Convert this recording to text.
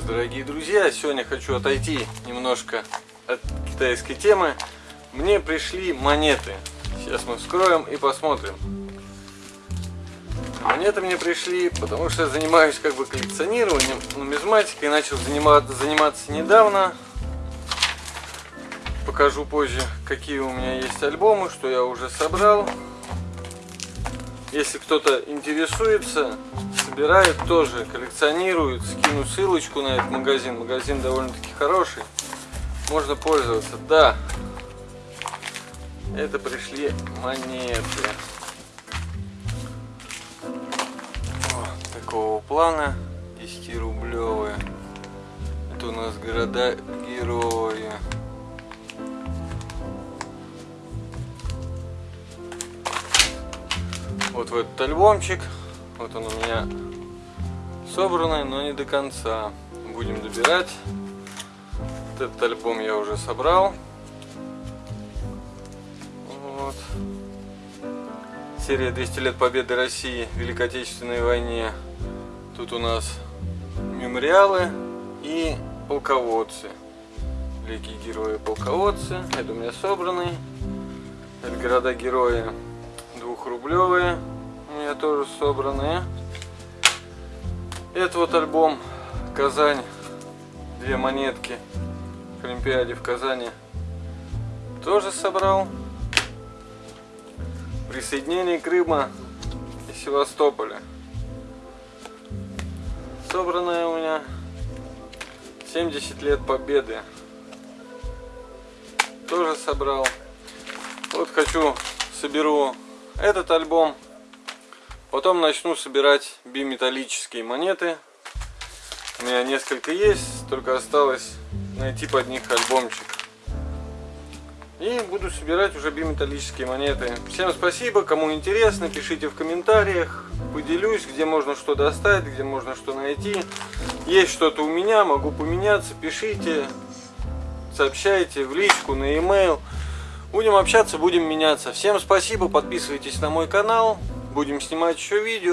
дорогие друзья! Сегодня хочу отойти немножко от китайской темы. Мне пришли монеты. Сейчас мы вскроем и посмотрим. Монеты мне пришли, потому что я занимаюсь как бы коллекционированием, нумизматикой. Начал заниматься, заниматься недавно. Покажу позже, какие у меня есть альбомы, что я уже собрал. Если кто-то интересуется, собирает тоже, коллекционирует, скину ссылочку на этот магазин. Магазин довольно-таки хороший. Можно пользоваться. Да, это пришли монеты. Вот такого плана 10-рублевые. Это у нас города-герои. вот в этот альбомчик. Вот он у меня собранный, но не до конца. Будем добирать. Этот альбом я уже собрал. Вот. Серия 200 лет победы России в Великой Отечественной войне. Тут у нас мемориалы и полководцы. Великие герои полководцы. Это у меня собранный. Это города-герои двухрублевые меня тоже собранные. Это вот альбом Казань. Две монетки к Олимпиаде в Казани. Тоже собрал. Присоединение Крыма и Севастополя. Собранная у меня 70 лет победы. Тоже собрал. Вот хочу, соберу этот альбом. Потом начну собирать биметаллические монеты. У меня несколько есть, только осталось найти под них альбомчик. И буду собирать уже биметаллические монеты. Всем спасибо, кому интересно, пишите в комментариях. Поделюсь, где можно что достать, где можно что найти. Есть что-то у меня, могу поменяться, пишите, сообщайте в личку, на e-mail. Будем общаться, будем меняться. Всем спасибо, подписывайтесь на мой канал. Будем снимать еще видео.